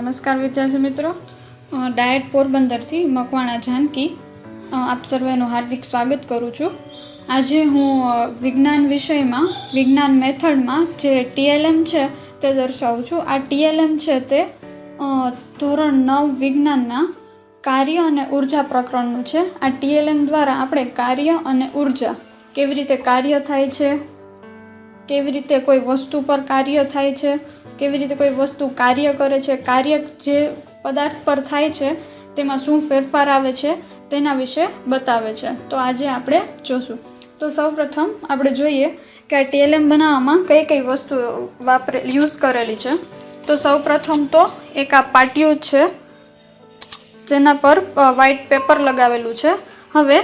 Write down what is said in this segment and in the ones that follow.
નમસ્કાર વિદ્યાર્થી મિત્રો. ડાયટ પોરબંદરથી મકવાણા જાનકી. આપ સર્વેનું હાર્દિક સ્વાગત કરું છું. આજે હું વિજ્ઞાન વિષયમાં, વિજ્ઞાન મેથડમાં જે ટીએલએમ છે તે દર્શાવું છું. આ ટીએલએમ છે તે ધોરણ નવ વિજ્ઞાનના કાર્ય અને ઊર્જા પ્રકરણનું છે. આ ટીએલએમ દ્વારા આપણે કાર્ય અને ઊર્જા કેવી રીતે કાર્ય થાય છે? કેવી રીતે કોઈ વસ્તુ પર કાર્ય થાય છે? કેવી રીતે કોઈ વસ્તુ કાર્ય કરે છે, કાર્ય જે પદાર્થ પર થાય છે, તેમાં શું ફેરફાર આવે છે, તેના વિશે બતાવે છે. તો આજે આપણે જોશું. તો સૌપ્રથમ આપણે જોઈએ કે આ ટીએલએમ બનાવવામાં કઈ કઈ વસ્તુ વાપરે, યુઝ કરેલી છે. તો સૌપ્રથમ તો એક આ પાટિયું છે, જેના પર વ્હાઇટ પેપર લગાવેલું છે. હવે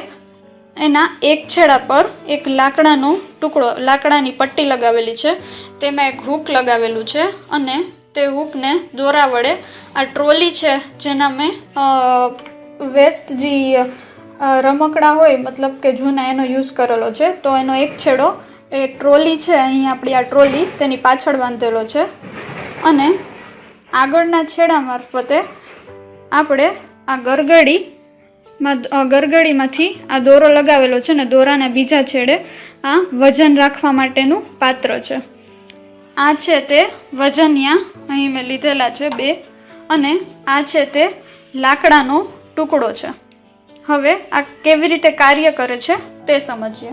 એના એક છેડા પર એક લાકડાનો ટુકડો, લાકડાની પટ્ટી લગાવેલી છે. તેમાં એક હૂક લગાવેલું છે અને તે હૂકને દોરા વડે આ ટ્રોલી છે, જેના મેં વેસ્ટ જે રમકડા હોય, મતલબ કે જૂના એનો યુઝ કરેલો છે, તો એનો એક છેડો એ ટ્રોલી છે, અહીં આપણી આ ટ્રોલી તેની પાછળ બાંધેલો છે. અને આગળના છેડા મારફતે આપણે આ ગરગડી માં ગરગડીમાંથી આ દોરો લગાવેલો છે ને દોરાના બીજા છેડે આ વજન રાખવા માટેનું પાત્ર છે. આ છે તે વજનિયા અહીં મેં લીધેલા છે બે અને આ છે તે લાકડાનો ટુકડો છે. હવે આ કેવી રીતે કાર્ય કરે છે તે સમજીએ.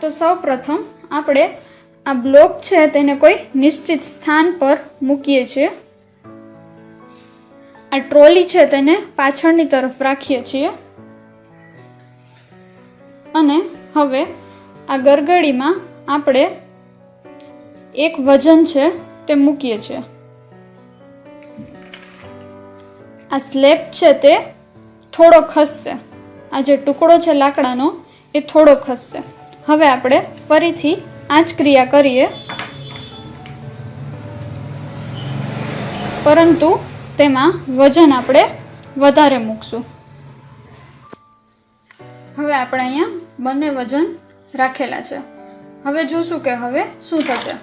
તો સૌપ્રથમ આપણે આ બ્લોક છે તેને કોઈ નિશ્ચિત સ્થાન પર મૂકીએ છીએ. આ ટ્રોલી છે તેને પાછળની તરફ રાખીએ છીએ. અને હવે આ ગરગડીમાં આપણે એક વજન છે તે મૂકીએ છીએ. આ સ્લેબ છે તે થોડો ખસશે. આ જે ટુકડો છે લાકડાનો એ થોડો ખસશે. હવે આપણે ફરીથી આ જ ક્રિયા કરીએ. પરંતુ તેમાં વજન આપણે વધારે મૂકશું. હવે આપણે અહીંયા બંને વજન રાખેલા છે. હવે જોશું કે હવે શું થશે.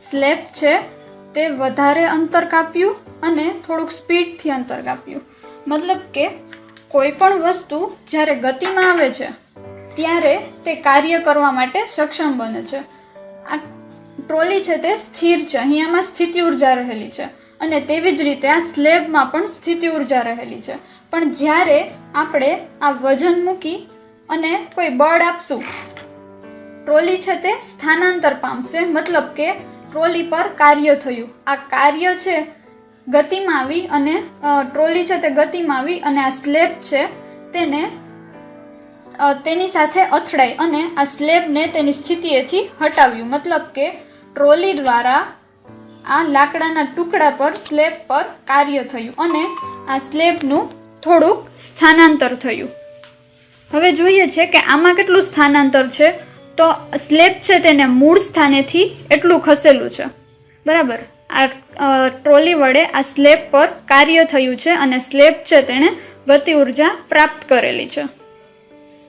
સ્લેબ છે તે વધારે અંતર કાપ્યું અને થોડુંક સ્પીડથી અંતર કાપ્યું. મતલબ કે કોઈ પણ વસ્તુ જ્યારે ગતિમાં આવે છે, ત્યારે તે કાર્ય કરવા માટે સક્ષમ બને છે. આ ટ્રોલી છે તે સ્થિર છે, અહીંયામાં સ્થિતિ ઊર્જા રહેલી છે. અને તેવી જ રીતે આ સ્લેબમાં પણ સ્થિતિ ઊર્જા રહેલી છે. પણ જ્યારે આપણે આ વજન મૂકી અને કોઈ બળ આપશું, ટ્રોલી છે તે સ્થાનાંતર પામશે, મતલબ કે ટ્રોલી પર કાર્ય થયું. આ કાર્ય છે ગતિમાં આવી અને ટ્રોલી છે તે ગતિમાં આવી અને આ સ્લેબ છે તેને તેની સાથે અથડાઈ અને આ સ્લેબને તેની સ્થિતિએથી હટાવ્યું. મતલબ કે ટ્રોલી દ્વારા આ લાકડાના ટુકડા પર સ્લેબ પર કાર્ય થયું અને આ સ્લેબનું થોડુંક સ્થાનાંતર થયું. હવે જોઈએ છે કે આમાં કેટલું સ્થાનાંતર છે? તો સ્લેબ છે તેને મૂળ સ્થાનેથી એટલું ખસેલું છે. બરાબર? આ ટ્રોલી વડે આ સ્લેબ પર કાર્ય થયું છે અને સ્લેબ છે તેણે ગતિ ઊર્જા પ્રાપ્ત કરેલી છે.